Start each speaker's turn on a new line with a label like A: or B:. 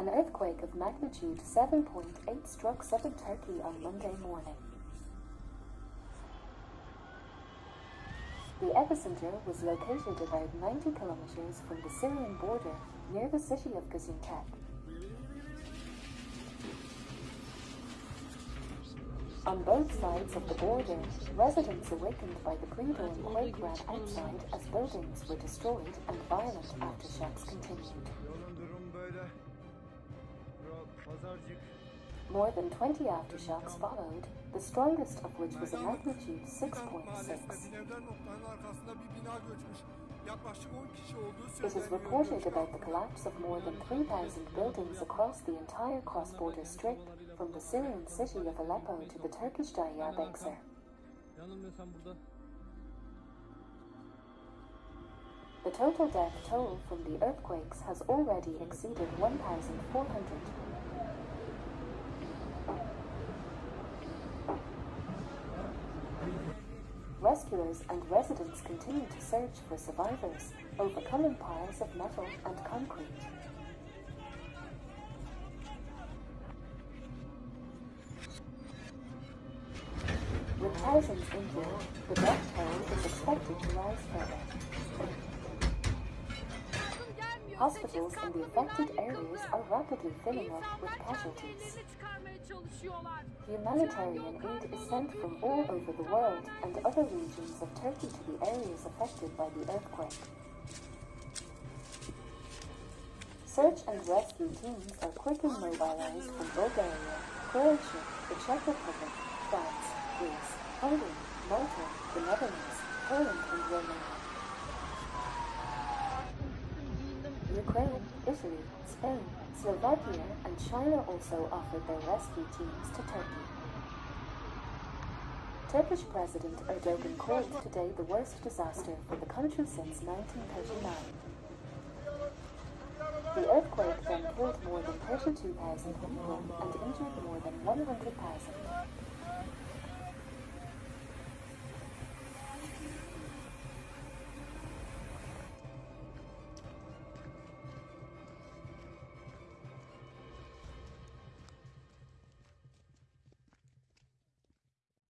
A: An earthquake of magnitude 7.8 struck southern Turkey on Monday morning. The epicenter was located about 90 kilometers from the Syrian border near the city of Gaziantep. On both sides of the border, residents awakened by the pre-dawn quake ran outside as buildings were destroyed and violent aftershocks continued. More than 20 aftershocks followed, the strongest of which was a magnitude 6.6.
B: Binevler noktanın arkasında bir bina göçmüş. Yaklaşık 10 kişi olduğu
A: It is reported about the collapse of more than 3,000 buildings across the entire cross-border strip from the Syrian city of Aleppo to the Turkish Diyarbakir. The total death toll from the earthquakes has already exceeded 1,400. Rescuers and residents continue to search for survivors, overcoming piles of metal and concrete. With thousands injured, the death toll is expected to rise further. Hospitals in the affected areas are rapidly filling up with casualties. Humanitarian aid is sent from all over the world and other regions of Turkey to the areas affected by the earthquake. Search and rescue teams are quickly mobilized from Bulgaria, Croatia, the Czech Republic, Ukraine, Italy, Spain, Slovakia, and China also offered their rescue teams to Turkey. Turkish President Erdogan called today the worst disaster for the country since 1939. The earthquake then killed more than 32,000 people and injured more than 100,000.